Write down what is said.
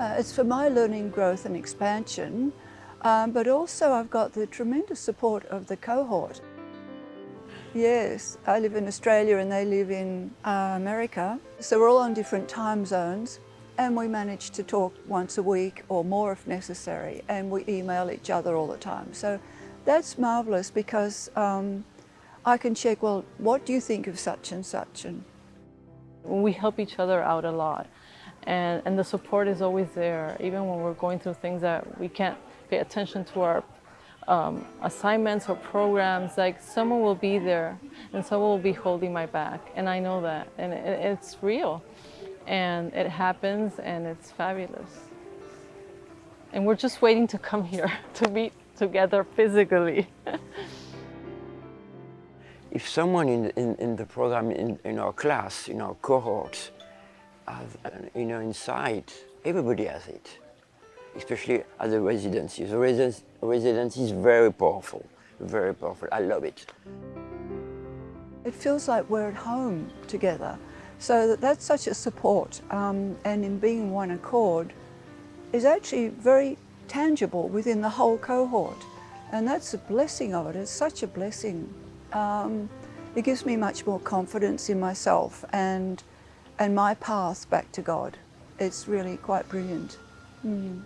it's for my learning, growth and expansion, um, but also I've got the tremendous support of the cohort. Yes, I live in Australia and they live in uh, America. So we're all on different time zones and we manage to talk once a week or more if necessary and we email each other all the time. So that's marvellous because um, I can check, well, what do you think of such and such? And we help each other out a lot and, and the support is always there even when we're going through things that we can't pay attention to our um, assignments or programs, like someone will be there and someone will be holding my back. And I know that, and it, it's real. And it happens and it's fabulous. And we're just waiting to come here to meet together physically. if someone in, in, in the program, in, in our class, in our cohort, has an inner insight, everybody has it especially at the residency. The residence, residency is very powerful, very powerful. I love it. It feels like we're at home together. So that that's such a support um, and in being one accord is actually very tangible within the whole cohort. And that's a blessing of it. It's such a blessing. Um, it gives me much more confidence in myself and, and my path back to God. It's really quite brilliant. Mm.